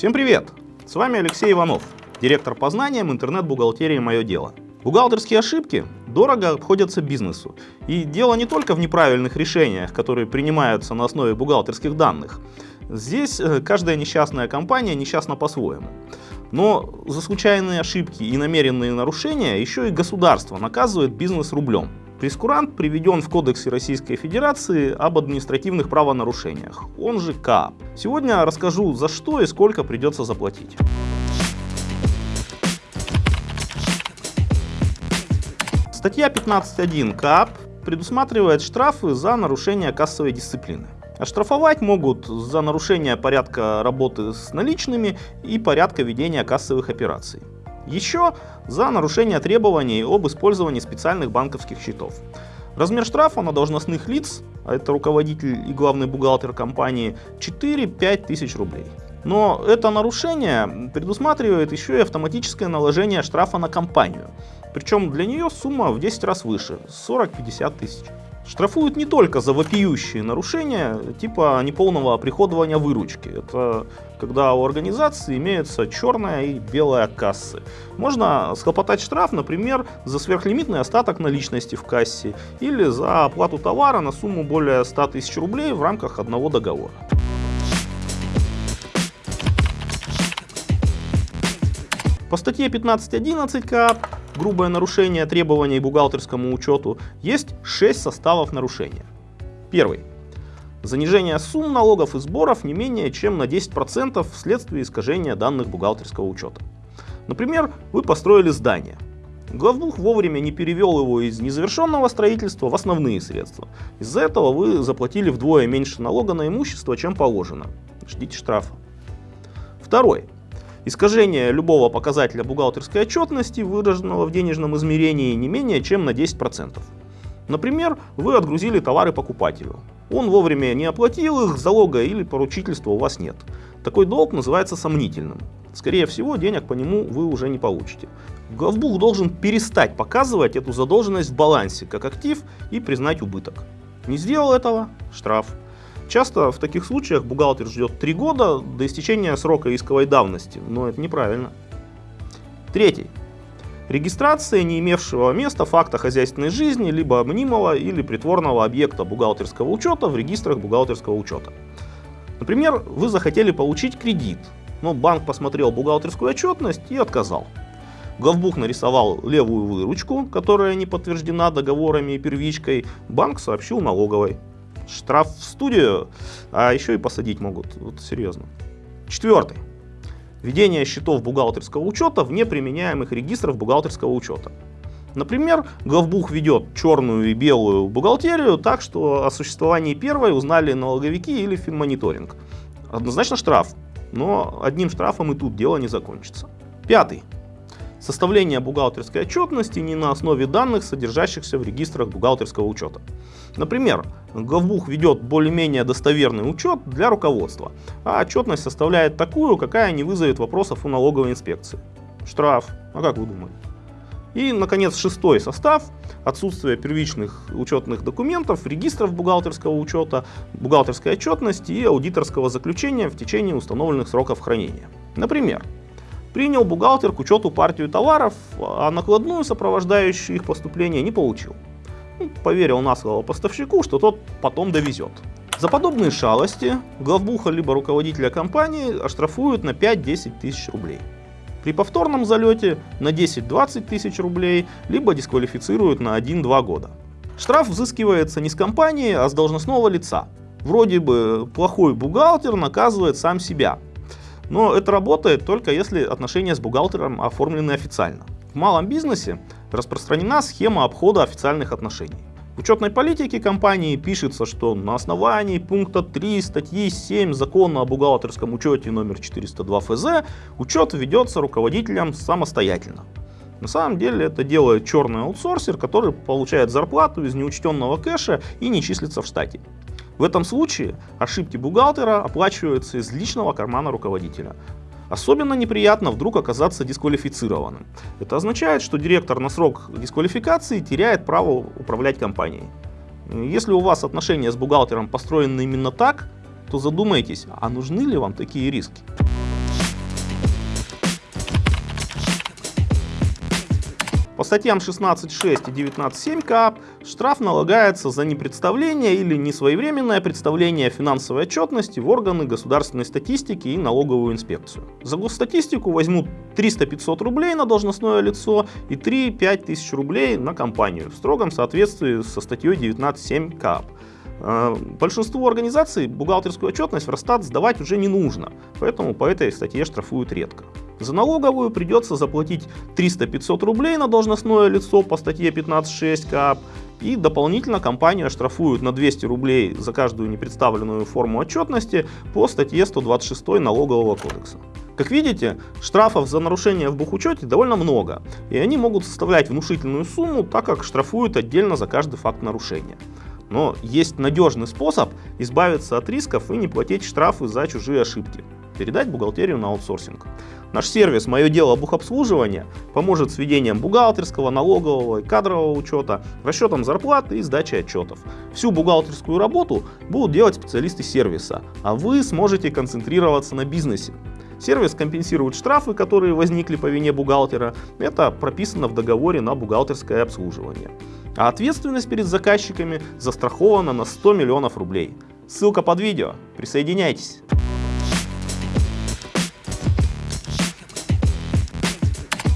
Всем привет! С вами Алексей Иванов, директор по знаниям интернет-бухгалтерии «Мое дело». Бухгалтерские ошибки дорого обходятся бизнесу. И дело не только в неправильных решениях, которые принимаются на основе бухгалтерских данных. Здесь э, каждая несчастная компания несчастна по-своему. Но за случайные ошибки и намеренные нарушения еще и государство наказывает бизнес рублем. Прескурант приведен в Кодексе Российской Федерации об административных правонарушениях, он же КАП. Сегодня расскажу за что и сколько придется заплатить. Статья 15.1 КАП предусматривает штрафы за нарушение кассовой дисциплины. Оштрафовать могут за нарушение порядка работы с наличными и порядка ведения кассовых операций. Еще за нарушение требований об использовании специальных банковских счетов. Размер штрафа на должностных лиц, а это руководитель и главный бухгалтер компании, 4-5 тысяч рублей. Но это нарушение предусматривает еще и автоматическое наложение штрафа на компанию. Причем для нее сумма в 10 раз выше, 40-50 тысяч. Штрафуют не только за вопиющие нарушения, типа неполного оприходования выручки. Это когда у организации имеются черная и белая кассы. Можно схлопотать штраф, например, за сверхлимитный остаток наличности в кассе или за оплату товара на сумму более 100 тысяч рублей в рамках одного договора. По статье 15.11 КАП грубое нарушение требований бухгалтерскому учету есть 6 составов нарушения. Первый. Занижение сумм налогов и сборов не менее чем на 10% вследствие искажения данных бухгалтерского учета. Например, вы построили здание. Главбух вовремя не перевел его из незавершенного строительства в основные средства. Из-за этого вы заплатили вдвое меньше налога на имущество, чем положено. Ждите штрафа. Второй. Искажение любого показателя бухгалтерской отчетности, выраженного в денежном измерении, не менее чем на 10%. Например, вы отгрузили товары покупателю. Он вовремя не оплатил их, залога или поручительства у вас нет. Такой долг называется сомнительным. Скорее всего, денег по нему вы уже не получите. Главбух должен перестать показывать эту задолженность в балансе как актив и признать убыток. Не сделал этого – штраф. Часто в таких случаях бухгалтер ждет 3 года до истечения срока исковой давности, но это неправильно. Третий. Регистрация не имевшего места факта хозяйственной жизни, либо мнимого или притворного объекта бухгалтерского учета в регистрах бухгалтерского учета. Например, вы захотели получить кредит, но банк посмотрел бухгалтерскую отчетность и отказал. Главбух нарисовал левую выручку, которая не подтверждена договорами и первичкой, банк сообщил налоговой штраф в студию, а еще и посадить могут. Вот серьезно. Четвертый. Введение счетов бухгалтерского учета в неприменяемых регистров бухгалтерского учета. Например, главбух ведет черную и белую бухгалтерию так, что о существовании первой узнали налоговики или финмониторинг. Однозначно штраф, но одним штрафом и тут дело не закончится. Пятый. Составление бухгалтерской отчетности не на основе данных, содержащихся в регистрах бухгалтерского учета. Например, главбух ведет более-менее достоверный учет для руководства, а отчетность составляет такую, какая не вызовет вопросов у налоговой инспекции. Штраф. А как вы думаете? И, наконец, шестой состав – отсутствие первичных учетных документов, регистров бухгалтерского учета, бухгалтерской отчетности и аудиторского заключения в течение установленных сроков хранения. Например, Принял бухгалтер к учету партию товаров, а накладную, сопровождающую их поступление, не получил. Ну, поверил на слово поставщику, что тот потом довезет. За подобные шалости главбуха либо руководителя компании оштрафуют на 5-10 тысяч рублей. При повторном залете на 10-20 тысяч рублей, либо дисквалифицируют на 1-2 года. Штраф взыскивается не с компании, а с должностного лица. Вроде бы плохой бухгалтер наказывает сам себя, но это работает только если отношения с бухгалтером оформлены официально. В малом бизнесе распространена схема обхода официальных отношений. В учетной политике компании пишется, что на основании пункта 3 статьи 7 закона о бухгалтерском учете номер 402 ФЗ учет ведется руководителем самостоятельно. На самом деле это делает черный аутсорсер, который получает зарплату из неучтенного кэша и не числится в штате. В этом случае ошибки бухгалтера оплачиваются из личного кармана руководителя. Особенно неприятно вдруг оказаться дисквалифицированным. Это означает, что директор на срок дисквалификации теряет право управлять компанией. Если у вас отношения с бухгалтером построены именно так, то задумайтесь, а нужны ли вам такие риски? Статьям 16.6 и 19.7 КАП штраф налагается за непредставление или несвоевременное представление финансовой отчетности в органы государственной статистики и налоговую инспекцию. За госстатистику возьмут 300-500 рублей на должностное лицо и 3-5 тысяч рублей на компанию в строгом соответствии со статьей 19.7 КАП. Э, большинству организаций бухгалтерскую отчетность в Росстат сдавать уже не нужно, поэтому по этой статье штрафуют редко. За налоговую придется заплатить 300-500 рублей на должностное лицо по статье 15.6 КАП, и дополнительно компанию оштрафуют на 200 рублей за каждую непредставленную форму отчетности по статье 126 Налогового кодекса. Как видите, штрафов за нарушение в бухучете довольно много, и они могут составлять внушительную сумму, так как штрафуют отдельно за каждый факт нарушения. Но есть надежный способ избавиться от рисков и не платить штрафы за чужие ошибки. Передать бухгалтерию на аутсорсинг. Наш сервис «Мое дело бухобслуживания» поможет с ведением бухгалтерского, налогового и кадрового учета, расчетом зарплаты и сдачей отчетов. Всю бухгалтерскую работу будут делать специалисты сервиса, а вы сможете концентрироваться на бизнесе. Сервис компенсирует штрафы, которые возникли по вине бухгалтера. Это прописано в договоре на бухгалтерское обслуживание. А ответственность перед заказчиками застрахована на 100 миллионов рублей. Ссылка под видео. Присоединяйтесь.